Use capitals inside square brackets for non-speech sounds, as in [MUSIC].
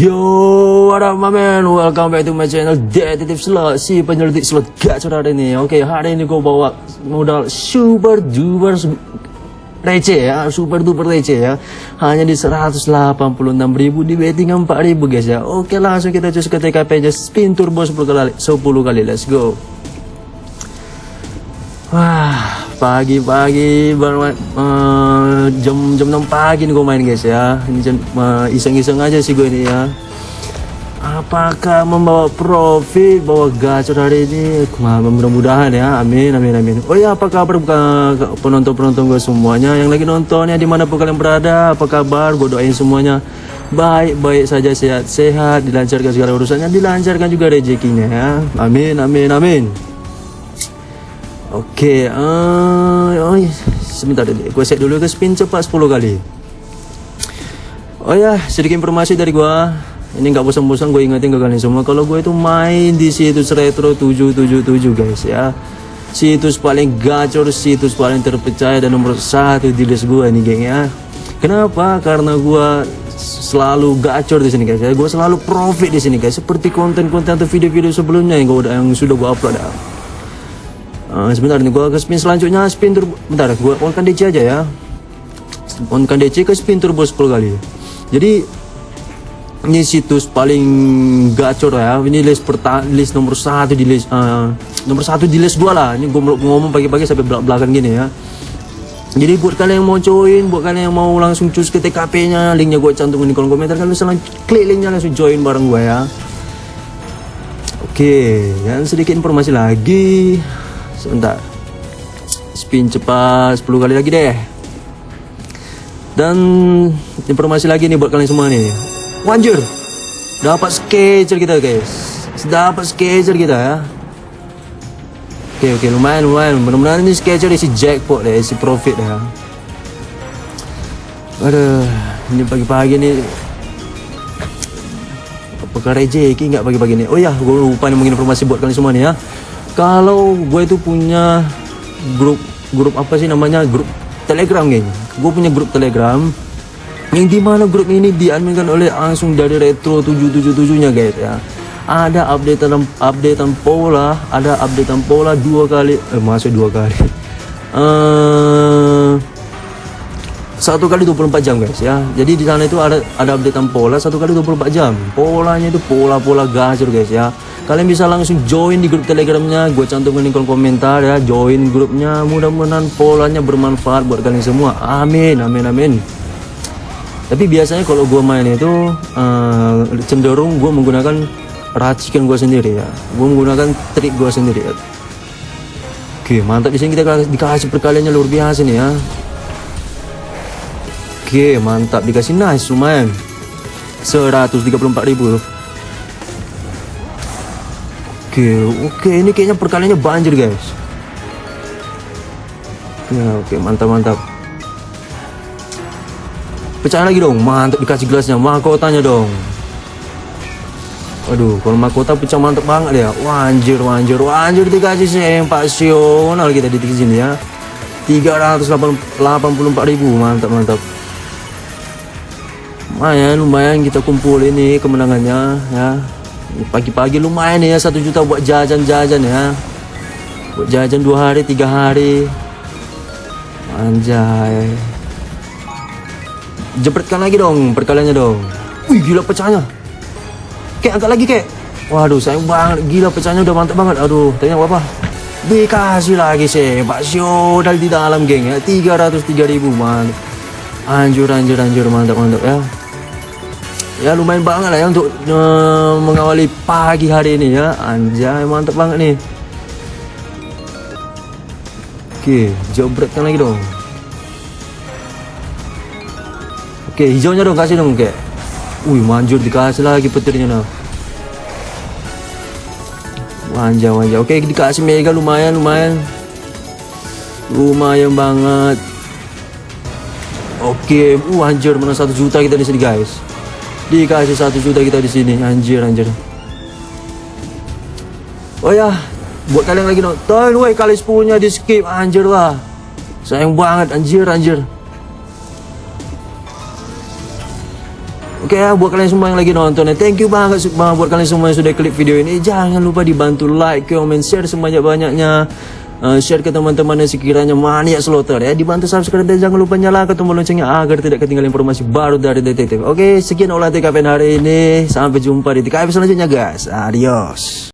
Yo, what up my man? Welcome back to my channel Detektif Slot. Si penyelidik slot gacor hari ini Oke, hari ini gue bawa modal super duper receh ya. Super duper receh ya. Hanya di 186 ribu Di betting 4 ribu guys ya. Oke, langsung kita cus ke TKP aja. Spin turbo 10 kali 10 kali, let's go. Wah, pagi-pagi uh, jam jam 6 pagi nih gue main guys ya. Ini uh, iseng-iseng aja sih gue ini ya. Apakah membawa profit, bawa gacor hari ini? Mudah-mudahan ya, amin, amin, amin. Oh ya, apa kabar penonton-penonton gue semuanya yang lagi nontonnya di mana pun kalian berada? Apa kabar? Gue doain semuanya baik-baik saja, sehat-sehat, dilancarkan segala urusannya, dilancarkan juga rezekinya ya. Amin, amin, amin. Oke, okay, uh, oh, sebentar dulu. Gue set dulu ke spin cepat 10 kali. Oh ya, sedikit informasi dari gue. Ini nggak bosan-bosan gue ingetin ke kalian semua. Kalau gue itu main di situs retro 777 guys ya. Situs paling gacor, situs paling terpercaya dan nomor satu di list gue nih geng ya. Kenapa? Karena gue selalu gacor di sini guys ya. Gue selalu profit di sini guys. Seperti konten-konten atau video-video sebelumnya yang gue udah yang sudah gue upload ya. Uh, sebentar nih gua ke spin selanjutnya spin turbo. Bentar gua on kan DC aja ya. On kan DC ke spin turbo 10 kali. Jadi ini situs paling gacor ya. Ini list perta list nomor satu di list uh, nomor satu di list gua lah. Ini gua ngomong pagi-pagi sampai belak belakang gini ya. Jadi buat kalian yang mau join buat kalian yang mau langsung cus ke TKP nya linknya gua cantumin di kolom komentar. Kalian bisa klik linknya langsung join bareng gua ya. Oke dan sedikit informasi lagi sebentar. Spin cepat 10 kali lagi deh. Dan informasi lagi nih buat kalian semua nih. Wanjur. Dapat sketcher kita guys. Dapat sketcher kita ya. Oke oke. Lumayan lumayan. Benar-benar ini sketcher isi jackpot deh isi profit ya aduh ini pagi-pagi nih. Apakah rezeki nggak pagi-pagi nih? Oh ya gue lupa nih informasi buat kalian semua nih ya kalau gue itu punya grup grup apa sih namanya? Grup telegram geng. Gue punya grup telegram yang di mana grup ini diadminkan oleh langsung dari retro 777 nya guys ya. Ada updatean updatean pola ada updatean pola dua kali eh masuk dua kali. Uh, [LAUGHS] satu kali 24 jam guys ya. Jadi di sana itu ada ada updatean pola satu kali 24 jam. Polanya itu pola-pola gacor guys ya. Kalian bisa langsung join di grup telegramnya. Gue cantumin di kolom komentar ya. Join grupnya. Mudah-mudahan polanya bermanfaat buat kalian semua. Amin amin amin. Tapi biasanya kalau gue main itu uh, cenderung gue menggunakan racikan gue sendiri ya. Gue menggunakan trik gue sendiri ya. Oke mantap. Di sini kita dikasih perkaliannya luar biasa nih ya oke mantap dikasih nice lumayan 134 ribu Oke, oke ini kayaknya perkaliannya banjir guys. Ya, oke mantap mantap. Pecah lagi dong, mantap dikasih gelasnya, mahkotanya dong. Aduh, kalau mahkota pecah mantap banget ya. Wanjir, wanjir, wanjir dikasih sempasional kita di sini ya. 384 ribu, mantap mantap. Lumayan, lumayan kita kumpul ini kemenangannya ya. Pagi-pagi lumayan ya satu juta buat jajan-jajan ya. Buat jajan dua hari tiga hari. Anjay. Jepretkan lagi dong perkaliannya dong. Wih gila pecahnya. Kayak angkat lagi kayak waduh sayang banget. Gila pecahnya udah mantap banget. Aduh tanya apa dikasih lagi sih Pak Syodal di dalam geng ya. 303 ribu man. Anjur anjur anjur. Mantap mantap ya ya lumayan banget lah ya untuk uh, mengawali pagi hari ini ya. Anjay mantap banget nih. Oke jobretkan lagi dong. Oke hijaunya dong kasih dong kayak wih manjur dikasih lagi petirnya nah manja manja oke dikasih mega lumayan lumayan. Lumayan banget. Oke uh mana satu juta kita di sini guys dikasih satu juta kita di sini. Anjir anjir. Oh ya buat kalian lagi nonton woi kali sepuluhnya di skip. Anjir lah. Sayang banget anjir anjir. Oke ya, buat kalian semua yang lagi nonton ya, thank you banget banget buat kalian semua yang sudah klik video ini. Jangan lupa dibantu like, comment, share sebanyak-banyaknya. Uh, share ke teman-teman yang sekiranya mania slotter ya. Dibantu subscribe dan jangan lupa nyalakan tombol loncengnya agar tidak ketinggalan informasi baru dari detektif. Oke, sekian olah TKP hari ini. Sampai jumpa di TKP selanjutnya guys. Adios.